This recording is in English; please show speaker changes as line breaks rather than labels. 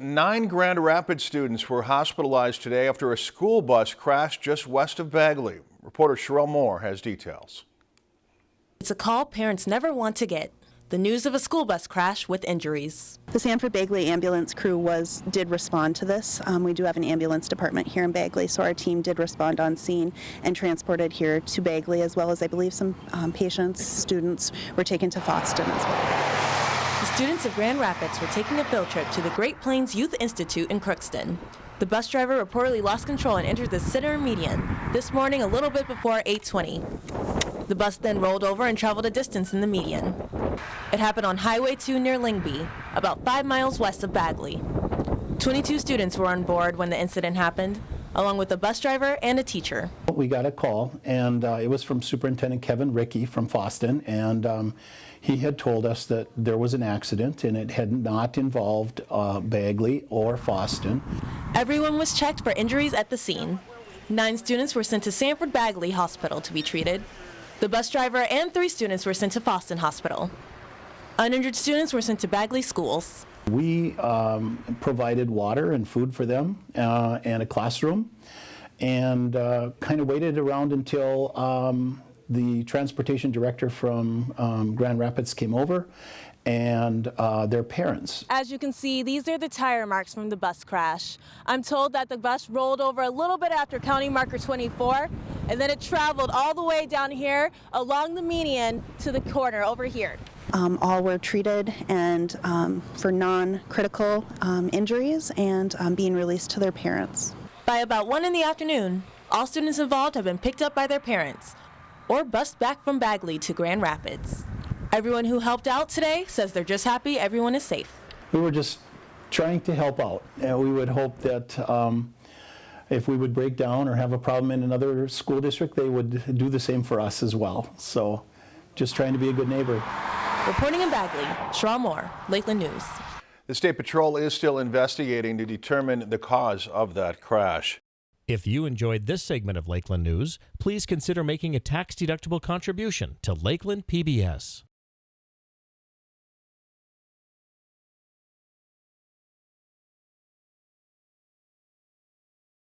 Nine Grand Rapids students were hospitalized today after a school bus crashed just west of Bagley. Reporter Sherelle Moore has details.
It's a call parents never want to get. The news of a school bus crash with injuries.
The Sanford Bagley ambulance crew was did respond to this. Um, we do have an ambulance department here in Bagley, so our team did respond on scene and transported here to Bagley, as well as I believe some um, patients, students were taken to Fosston as well.
Students of Grand Rapids were taking a field trip to the Great Plains Youth Institute in Crookston. The bus driver reportedly lost control and entered the center median this morning a little bit before 820. The bus then rolled over and traveled a distance in the median. It happened on Highway 2 near Lengby, about five miles west of Bagley. 22 students were on board when the incident happened, along with a bus driver and a teacher.
We got a call, and uh, it was from Superintendent Kevin Rickey from Fosston, and um, he had told us that there was an accident and it had not involved uh, Bagley or Fosston.
Everyone was checked for injuries at the scene. Nine students were sent to Sanford Bagley Hospital to be treated. The bus driver and three students were sent to Fosston Hospital. Uninjured students were sent to Bagley schools.
We um, provided water and food for them uh, and a classroom and uh, kind of waited around until um, the transportation director from um, Grand Rapids came over and uh, their parents.
As you can see, these are the tire marks from the bus crash. I'm told that the bus rolled over a little bit after county marker 24 and then it traveled all the way down here along the median to the corner over here.
Um, all were treated and um, for non-critical um, injuries and um, being released to their parents.
By about 1 in the afternoon, all students involved have been picked up by their parents or bused back from Bagley to Grand Rapids. Everyone who helped out today says they're just happy everyone is safe.
We were just trying to help out, and we would hope that um, if we would break down or have a problem in another school district, they would do the same for us as well. So just trying to be a good neighbor.
Reporting in Bagley, Shaw Moore, Lakeland News.
The State Patrol is still investigating to determine the cause of that crash.
If you enjoyed this segment of Lakeland News, please consider making a tax-deductible contribution to Lakeland PBS.